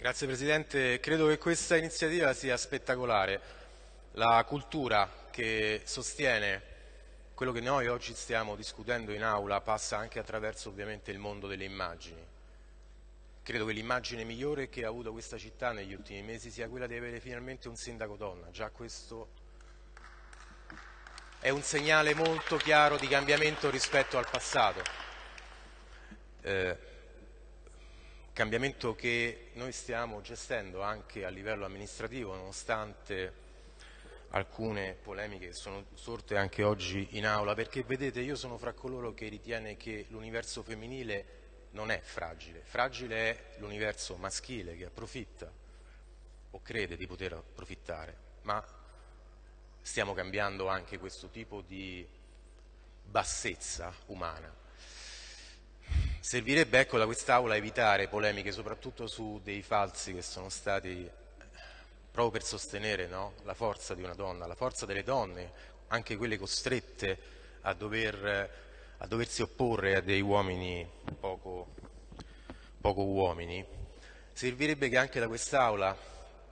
Grazie Presidente, credo che questa iniziativa sia spettacolare. La cultura che sostiene quello che noi oggi stiamo discutendo in aula passa anche attraverso ovviamente il mondo delle immagini. Credo che l'immagine migliore che ha avuto questa città negli ultimi mesi sia quella di avere finalmente un sindaco donna. Già questo è un segnale molto chiaro di cambiamento rispetto al passato. Eh, cambiamento che noi stiamo gestendo anche a livello amministrativo nonostante alcune polemiche che sono sorte anche oggi in aula perché vedete io sono fra coloro che ritiene che l'universo femminile non è fragile, fragile è l'universo maschile che approfitta o crede di poter approfittare, ma stiamo cambiando anche questo tipo di bassezza umana. Servirebbe ecco, da quest'Aula evitare polemiche soprattutto su dei falsi che sono stati eh, proprio per sostenere no? la forza di una donna, la forza delle donne, anche quelle costrette a, dover, a doversi opporre a dei uomini poco, poco uomini. Servirebbe che anche da quest'Aula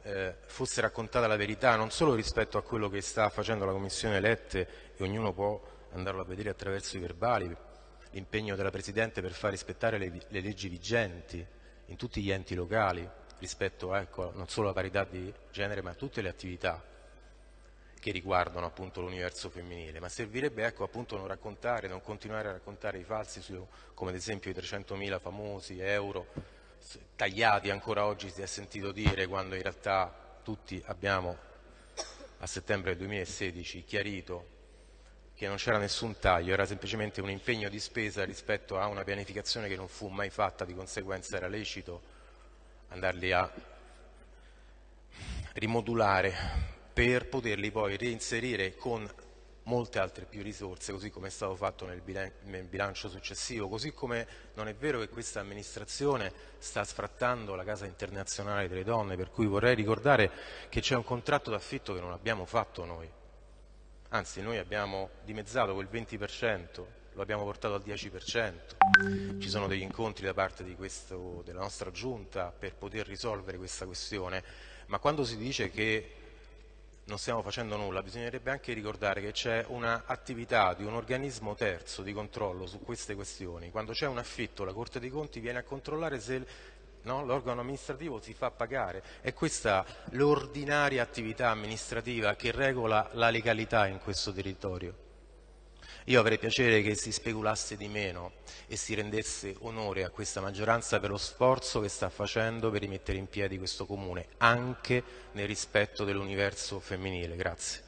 eh, fosse raccontata la verità, non solo rispetto a quello che sta facendo la Commissione Lette e ognuno può andarlo a vedere attraverso i verbali, l'impegno della Presidente per far rispettare le, le, leggi vigenti in tutti gli enti locali rispetto ecco, non solo alla parità di genere ma a tutte le attività che riguardano appunto l'universo femminile, ma servirebbe ecco, appunto non raccontare, non continuare a raccontare i falsi su, come ad esempio i 300.000 famosi euro tagliati ancora oggi si è sentito dire quando in realtà tutti abbiamo a settembre 2016 chiarito che non c'era nessun taglio, era semplicemente un impegno di spesa rispetto a una pianificazione che non fu mai fatta, di conseguenza era lecito andarli a rimodulare per poterli poi reinserire con molte altre più risorse, così come è stato fatto nel bilancio successivo, così come non è vero che questa amministrazione sta sfrattando la Casa Internazionale delle Donne, per cui vorrei ricordare che c'è un contratto d'affitto che non abbiamo fatto noi, anzi noi abbiamo dimezzato quel 20%, lo abbiamo portato al 10%, ci sono degli incontri da parte questo, della nostra giunta per poter risolvere questa questione, ma quando si dice che non stiamo facendo nulla, bisognerebbe anche ricordare che c'è un'attività di un organismo terzo di controllo su queste questioni. Quando c'è un affitto la Corte dei Conti viene a controllare se no? l'organo amministrativo si fa pagare. È questa l'ordinaria attività amministrativa che regola la legalità in questo territorio. Io avrei piacere che si speculasse di meno e si rendesse onore a questa maggioranza per lo sforzo che sta facendo per rimettere in piedi questo comune, anche nel rispetto dell'universo femminile. Grazie.